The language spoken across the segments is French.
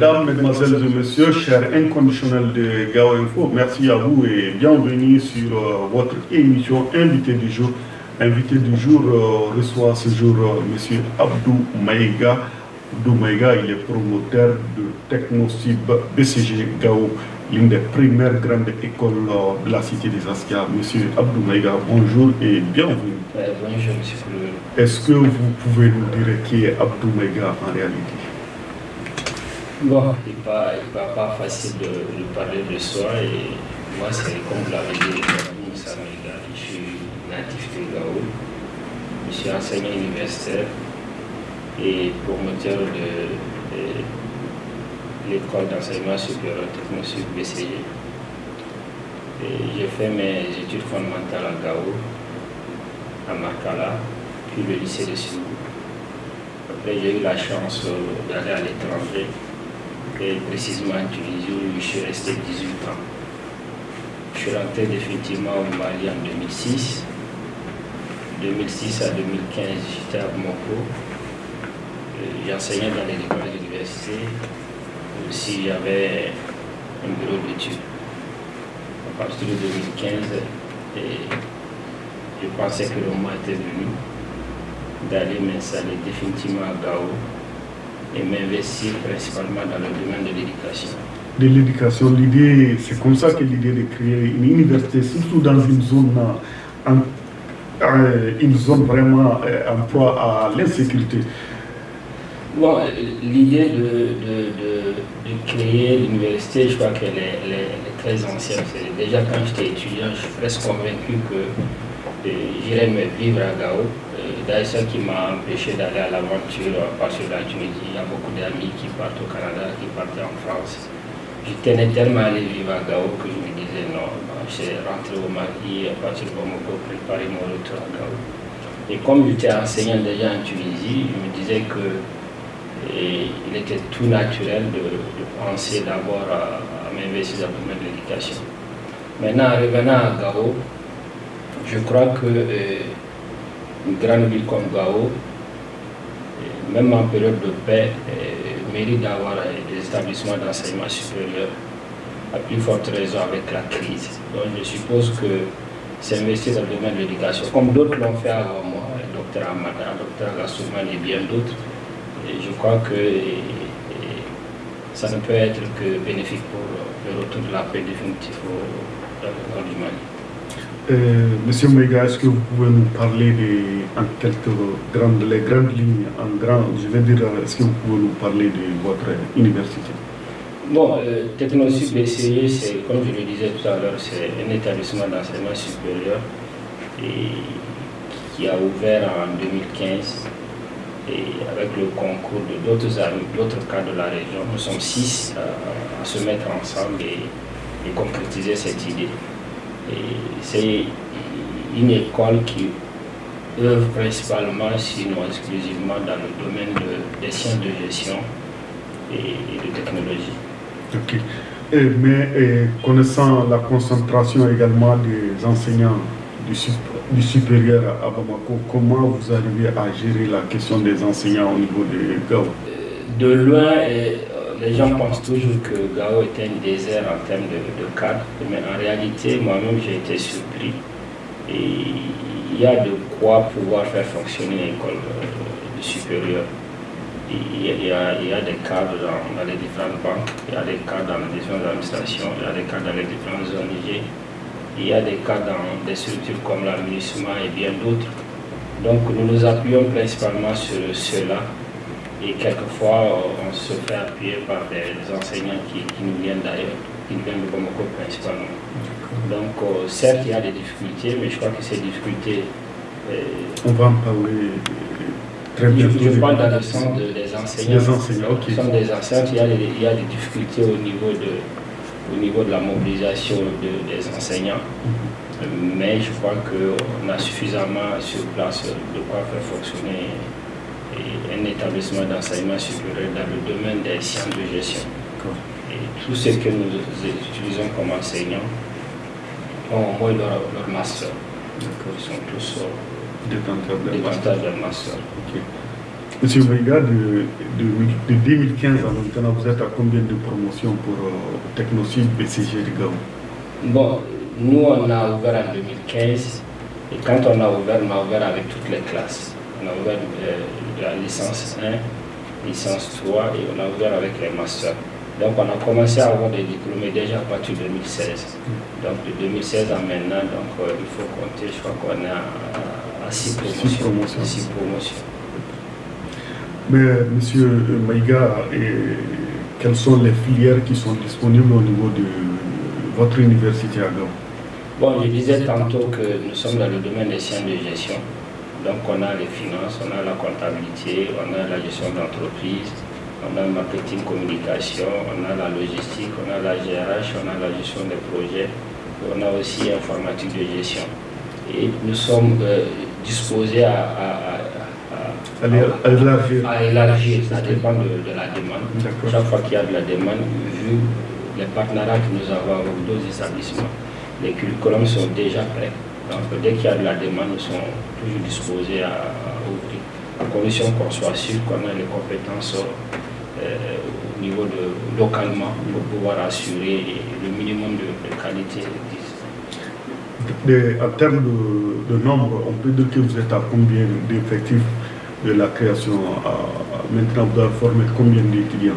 Mesdames, Mesdemoiselles et Messieurs, chers inconditionnels de Gao Info, merci à vous et bienvenue sur euh, votre émission Invité du jour. Invité du jour euh, reçoit ce jour M. Abdou Maïga. Abdou Maïga, il est promoteur de Technosib BCG Gao l'une des premières grandes écoles de la cité des Askia. Monsieur Abdou Maïga, bonjour et bienvenue. bonjour, monsieur Est-ce que vous pouvez nous dire qui est Abdou Maïga en réalité? Bon, il n'est pas, pas, facile de, parler de soi et moi, c'est comme vous l'avez dit, je suis natif de Gao, je suis enseignant universitaire et promoteur de l'école d'enseignement supérieur technologique BCG. J'ai fait mes études fondamentales à Gao, à Makala, puis le lycée de Sioux. Après, j'ai eu la chance d'aller à l'étranger, et précisément en Tunisie, où je suis resté 18 ans. Je suis rentré définitivement au Mali en 2006. 2006 à 2015, j'étais à Bamako. J'enseignais dans les écoles d'université y avait un bureau d'études. À partir de 2015, je pensais que le moment était venu d'aller m'installer définitivement à Gao et m'investir principalement dans le domaine de l'éducation. De l'éducation, l'idée, c'est comme ça que l'idée de créer une université, surtout dans une zone, euh, une zone vraiment euh, en proie à l'insécurité. Bon, l'idée de, créer l'université, je crois qu'elle est, très ancienne. Déjà quand j'étais étudiant, je suis presque convaincu que euh, j'irais me vivre à Gao. D'ailleurs, ce qui m'a empêché d'aller à l'aventure à partir de la Tunisie. Il y a beaucoup d'amis qui partent au Canada, qui partent en France. Je tenais tellement à aller vivre à Gao que je me disais non, j'ai rentré au Mali à partir de Bamako, préparer mon retour à Gao. Et comme j'étais enseignant déjà en Tunisie, je me disais que il était tout naturel de, penser d'abord à, m'investir dans le domaine de l'éducation. Maintenant, en revenant à Gao, je crois que euh, une grande ville comme Gao, même en période de paix, mérite d'avoir des établissements d'enseignement supérieur, à plus forte raison avec la crise. Donc je suppose que s'investir dans le domaine de l'éducation, comme d'autres l'ont fait avant moi, le docteur Amada, le docteur Gassouman et bien d'autres, je crois que ça ne peut être que bénéfique pour le retour de la paix définitive dans le nord du Mali. Euh, Monsieur Mega, est-ce que vous pouvez nous parler de, quelques grandes, les grandes lignes, en grand, je vais dire, est-ce que vous pouvez nous parler de votre université? Bon, euh, Technosub c'est, comme je le disais tout à l'heure, c'est un établissement d'enseignement supérieur et qui a ouvert en 2015 et avec le concours de d'autres d'autres cas de la région, nous sommes six à, se mettre ensemble et, concrétiser cette idée. C'est une école qui œuvre principalement, sinon exclusivement, dans le domaine des sciences de gestion et, de technologie. Ok. mais connaissant la concentration également des enseignants du, du supérieur à Bamako, comment vous arrivez à gérer la question des enseignants au niveau de Gao De loin, euh, les gens pensent toujours que Gao est un désert en termes de, cadre, mais en réalité, moi-même, j'ai été surpris. Il y a de quoi pouvoir faire fonctionner une école euh, supérieure. Il y, a, des cadres dans, les différentes banques, il y a des cadres dans les différentes administrations, il y a des cadres dans les différentes ONG, il y a des cas dans des structures comme l'administration et bien d'autres. Donc nous nous appuyons principalement sur cela et quelquefois on se fait appuyer par des enseignants qui, nous viennent d'ailleurs, qui nous viennent de Bamako principalement. Donc euh, certes il y a des difficultés, mais je crois que ces difficultés... Euh, on va en parler très bien. Je, parle dans le sens des enseignants. Des enseignants, ok. des enseignants, il y, a des, il y a des difficultés au niveau de au niveau de la mobilisation des enseignants. Mais je crois qu'on a suffisamment sur place de quoi faire fonctionner un établissement d'enseignement supérieur dans le domaine des sciences de gestion. Et tous ceux que nous utilisons comme enseignants ont au moins leur, master. Ils sont tous détenteurs de master. Monsieur Maïga, de, 2015 à maintenant, vous êtes à combien de promotions pour euh, BCG de Gao? Bon, nous on a ouvert en 2015 et quand on a ouvert, on a ouvert avec toutes les classes. On a ouvert euh, la licence 1, licence 3 et on a ouvert avec les masters. Donc on a commencé à avoir des diplômés déjà à partir de 2016. Donc de 2016 à maintenant, donc, euh, il faut compter, je crois qu'on est à 6 promotions. Mais Monsieur Maïga, quelles sont les filières qui sont disponibles au niveau de votre université à Gao Bon, je disais tantôt que nous sommes dans le domaine des sciences de gestion. Donc on a les finances, on a la comptabilité, on a la gestion d'entreprise, on a le marketing communication, on a la logistique, on a la GRH, on a la gestion des projets, on a aussi informatique de gestion. Et nous sommes euh, disposés à à élargir. À élargir, ça dépend de, la demande. Chaque fois qu'il y a de la demande, vu les partenariats que nous avons avec d'autres établissements, les curriculums sont déjà prêts. Donc dès qu'il y a de la demande, nous sommes toujours disposés à, ouvrir, à condition qu'on soit sûr qu'on a les compétences euh, au niveau de localement pour pouvoir assurer le minimum de, qualité. en termes de, de, nombre, on peut dire que vous êtes à combien d'effectifs de la création Maintenant, vous avez formé combien d'étudiants?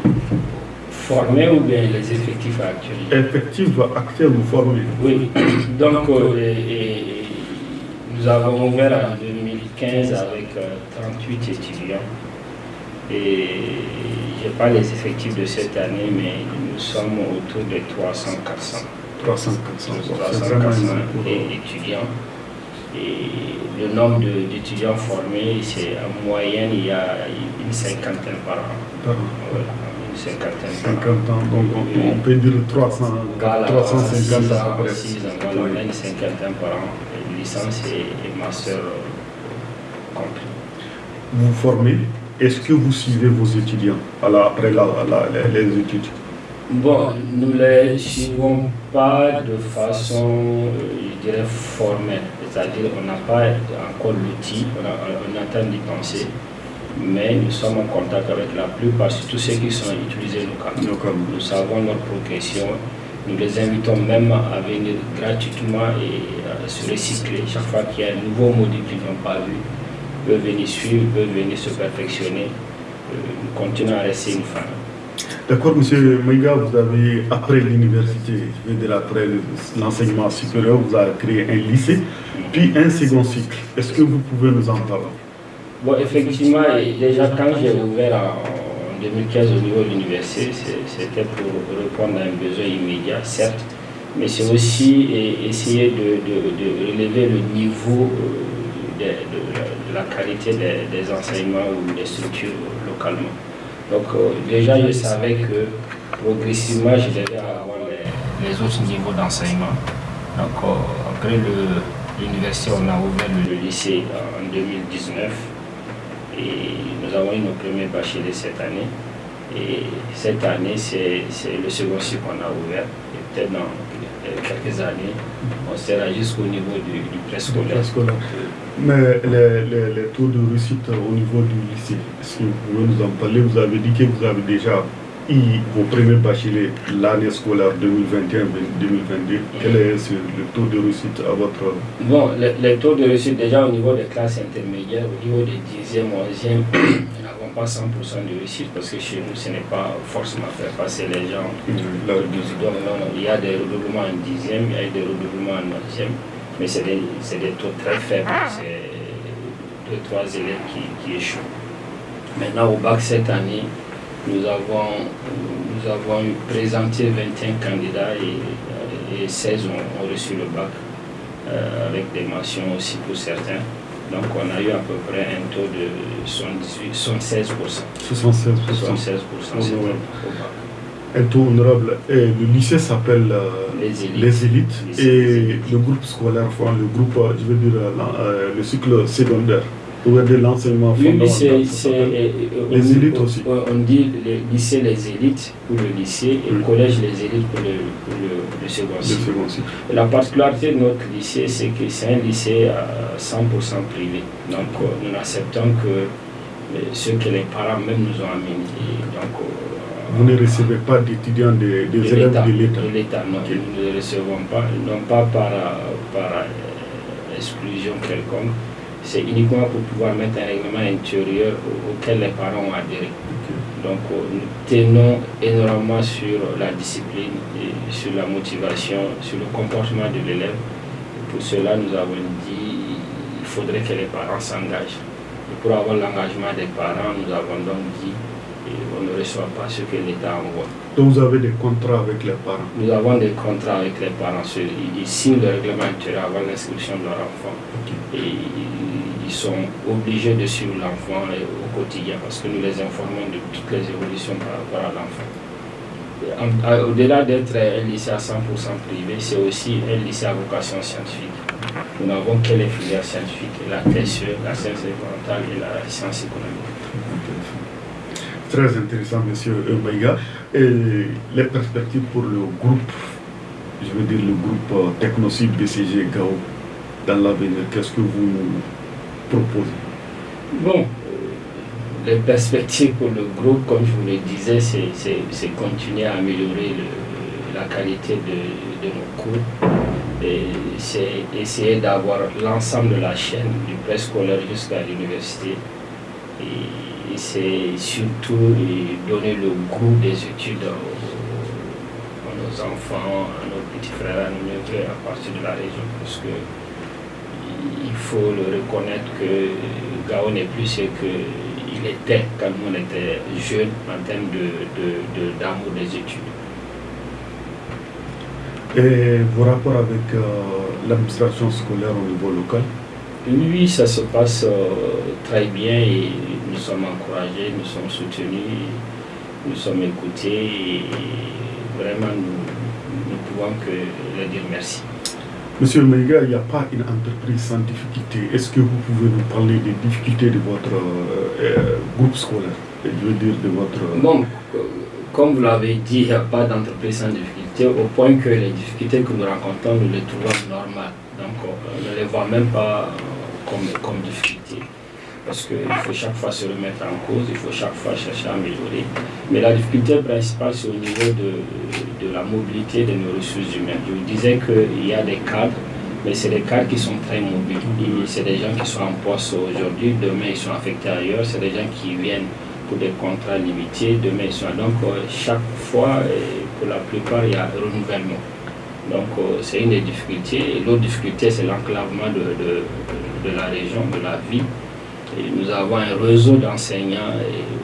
Formés ou bien les effectifs actuels? Effectifs actuels ou formés Oui. Donc, euh, nous avons ouvert en 2015 avec 38 euh, étudiants. Et je n'ai pas les effectifs de cette année, mais nous sommes autour de 300-400. 300-400 étudiants. Et le nombre d'étudiants formés, c'est en moyenne, il y a une cinquantaine par an. Une cinquantaine par an. donc on, peut dire 300, 350 ans, voilà, une cinquantaine par an, licence et, master compris. Vous formez, est-ce que vous suivez vos étudiants après les études? Bon, nous ne les suivons pas de façon, euh, je dirais, formelle. C'est-à-dire qu'on n'a pas encore l'outil, on, on, train d'y penser, mais nous sommes en contact avec la plupart, tous ceux qui sont utilisés localement. Nous savons leur progression, nous les invitons même à venir gratuitement et à se recycler. Chaque fois qu'il y a un nouveau module qu'ils n'ont pas vu, ils peuvent venir suivre, ils peuvent venir se perfectionner. Euh, nous continuons à rester une femme. D'accord, monsieur Maïga, vous avez, après l'université, je veux dire après l'enseignement supérieur, vous avez créé un lycée, puis un second cycle. Est-ce que vous pouvez nous en parler? Bon, effectivement, déjà quand j'ai ouvert en 2015 au niveau de l'université, c'était pour répondre à un besoin immédiat, certes, mais c'est aussi essayer de, relever le niveau euh, de, la qualité des enseignements ou des structures localement. Donc euh, déjà, je savais que progressivement, je devais avoir les, autres niveaux d'enseignement. Donc euh, après l'université, on a ouvert le, lycée en 2019 et nous avons eu nos premiers bacheliers cette année. Et cette année, c'est le second cycle qu'on a ouvert. Et peut-être dans quelques années, on sera jusqu'au niveau du, du préscolaire. Mais les, les, taux de réussite au niveau du lycée, si vous pouvez nous en parler, vous avez dit que vous avez déjà eu vos premiers bacheliers l'année scolaire 2021-2022. Quel est le taux de réussite à votre... Bon, les, taux de réussite déjà au niveau des classes intermédiaires, au niveau des 10e, 11e, nous n'avons pas 100% de réussite parce que chez nous, ce n'est pas forcément faire passer les gens. Donc, il y a des redoublements en 10e, il y a des redoublements en 11e mais c'est des, des, taux très faibles. C'est deux, trois élèves qui, qui, échouent. Maintenant, au bac cette année, nous avons, nous avons présenté 21 candidats et, 16 ont, reçu le bac, euh, avec des mentions aussi pour certains. Donc on a eu à peu près un taux de 78, 76%. 76%. 76% au bac un taux honorable. Et le lycée s'appelle euh, les élites, et le groupe scolaire, enfin, le groupe, je veux dire, euh, le cycle secondaire. Ou de l'enseignement fondamental. les élites aussi. On dit le lycée les élites pour le lycée et le collège les élites pour le, le, second cycle. La particularité de notre lycée, c'est que c'est un lycée à 100% privé. Donc nous n'acceptons que ce que les parents même nous ont amené. donc, vous ne recevez pas d'étudiants, des de élèves de l'État De l'État, non, nous ne les recevons pas, non pas par, par exclusion quelconque, c'est uniquement pour pouvoir mettre un règlement intérieur auquel les parents ont adhéré. Donc nous tenons énormément sur la discipline, et sur la motivation, sur le comportement de l'élève. Pour cela, nous avons dit qu'il faudrait que les parents s'engagent. Et pour avoir l'engagement des parents, nous avons donc dit on ne reçoit pas ce que l'État envoie. Donc vous avez des contrats avec les parents? Nous avons des contrats avec les parents. Ils signent le règlement intérieur avant l'inscription de leur enfant. Et ils sont obligés de suivre l'enfant au quotidien parce que nous les informons de toutes les évolutions par rapport à l'enfant. Au-delà d'être un lycée à 100% privé, c'est aussi un lycée à vocation scientifique. Nous n'avons que les filières scientifiques, la TSE, la science environnementale et la science économique. Très intéressant, monsieur Mbaïga. Et les perspectives pour le groupe, je veux dire le groupe euh, Technocide BCG GAO dans l'avenir, qu'est-ce que vous Bon, euh, les perspectives pour le groupe, comme je vous le disais, c'est continuer à améliorer la qualité de, nos cours. C'est essayer d'avoir l'ensemble de la chaîne, du préscolaire jusqu'à l'université. Et, c'est surtout donner le goût des études à, nos enfants, à nos petits frères, à nos neveux à partir de la région. Parce que il faut le reconnaître que Gao n'est plus ce qu'il était quand on était jeune en termes d'amour de, des études. Et vos rapports avec euh, l'administration scolaire au niveau local? Oui, ça se passe euh, très bien et nous sommes encouragés, nous sommes soutenus, nous sommes écoutés et vraiment nous ne pouvons que leur dire merci. Monsieur Meiga, il n'y a pas une entreprise sans difficulté. Est-ce que vous pouvez nous parler des difficultés de votre euh, euh, groupe scolaire? Je veux dire de votre... Bon, comme vous l'avez dit, il n'y a pas d'entreprise sans difficulté, au point que les difficultés que nous rencontrons, nous les trouvons normales. Donc on ne les voit même pas comme, comme difficultés parce qu'il faut chaque fois se remettre en cause, il faut chaque fois chercher à améliorer. Mais la difficulté principale, c'est au niveau de, de, la mobilité de nos ressources humaines. Je vous disais qu'il y a des cadres, mais c'est des cadres qui sont très mobiles. C'est des gens qui sont en poste aujourd'hui, demain ils sont affectés ailleurs, c'est des gens qui viennent pour des contrats limités, demain ils sont... Donc euh, chaque fois, pour la plupart, il y a un renouvellement. Donc euh, c'est une des difficultés. L'autre difficulté, c'est l'enclavement de, de, de la région, de la ville nous avons un réseau d'enseignants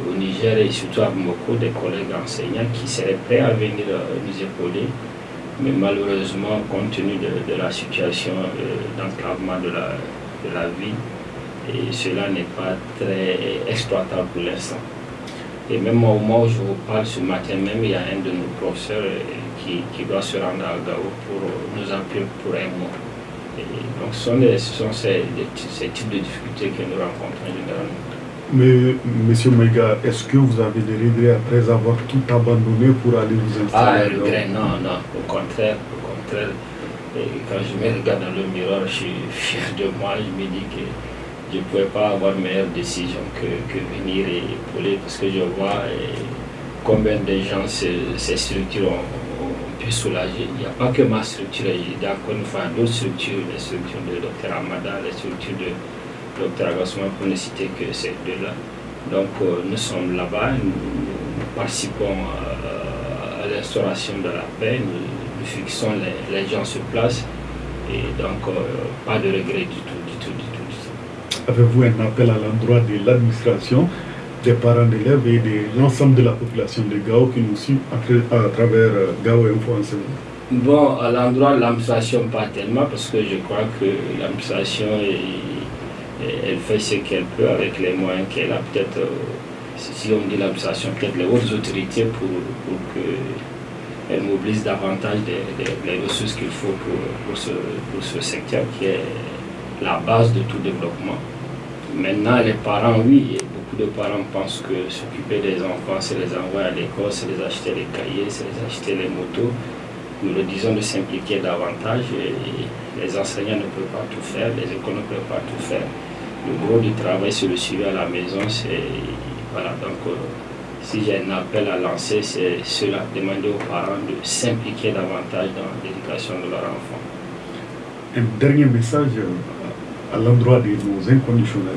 au Niger et surtout à beaucoup des collègues enseignants qui seraient prêts à venir euh, nous épauler. Mais malheureusement, compte tenu de, la situation euh, d'enclavement de la, de la vie, et cela n'est pas très exploitable pour l'instant. Et même au moment où je vous parle, ce matin même, il y a un de nos professeurs euh, qui, qui doit se rendre à Gao pour nous appuyer pour un mois donc ce sont, ces, types de difficultés que nous rencontrons généralement. Mais, Monsieur Mega, est-ce que vous avez des regrets après avoir tout abandonné pour aller vous installer Ah, regrets, non, non, au contraire, au contraire. quand je me regarde dans le miroir, je suis fier de moi, je me dis que je ne pouvais pas avoir meilleure décision que, que venir et épauler parce que je vois combien de gens ces structures ont, soulager. Il n'y a pas que ma structure, il y a d'autres structures, les structures de Dr Amada, les structures de Dr Agassouman, pour ne citer que ces deux-là. Donc euh, nous sommes là-bas, nous, participons à, l'instauration de la paix, nous, fixons les, gens sur place et donc euh, pas de regret du tout, du tout. Du tout. Avez-vous un appel à l'endroit de l'administration des parents d'élèves et de l'ensemble de la population de Gao qui nous suit à, travers euh, Gao Info Enseignement Bon, à l'endroit de l'administration, pas tellement, parce que je crois que l'administration, elle fait ce qu'elle peut avec les moyens qu'elle a. Peut-être, euh, si on dit l'administration, peut-être les autres autorités pour, pour qu'elle mobilise davantage les ressources qu'il faut pour ce secteur qui est la base de tout développement. Maintenant, les parents, oui, de parents pensent que s'occuper des enfants, c'est les envoyer à l'école, c'est les acheter les cahiers, c'est les acheter les motos. Nous le disons de s'impliquer davantage. Les enseignants ne peuvent pas tout faire, les écoles ne peuvent pas tout faire. le gros du travail sur le suivi à la maison, c'est voilà, donc euh, si j'ai un appel à lancer, c'est cela, demander aux parents de s'impliquer davantage dans l'éducation de leur enfant. Un dernier message euh, à l'endroit de nos inconditionnels.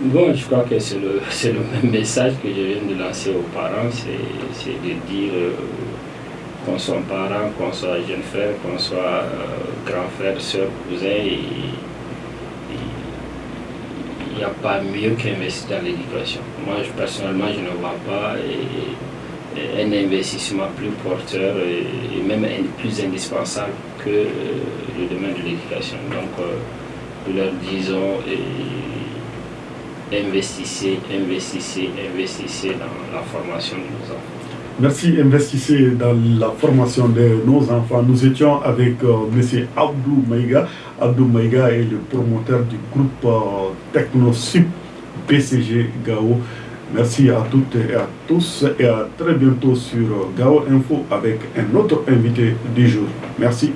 Bon, je crois que c'est le, le, même message que je viens de lancer aux parents, c'est de dire euh, qu'on soit parent, qu'on soit jeune frère, qu'on soit grand frère, soeur, cousin, il n'y a pas mieux qu'investir dans l'éducation. Moi, personnellement, je ne vois pas un investissement plus porteur et, même plus indispensable que euh, le domaine de l'éducation. Donc, euh, nous leur disons, investissez, investissez, investissez dans la formation de nos enfants. Merci, investissez dans la formation de nos enfants. Nous étions avec euh, M. Abdou Maïga. Abdou Maïga est le promoteur du groupe euh, TechnoSup BCG Gao. Merci à toutes et à tous et à très bientôt sur Gao Info avec un autre invité du jour. Merci.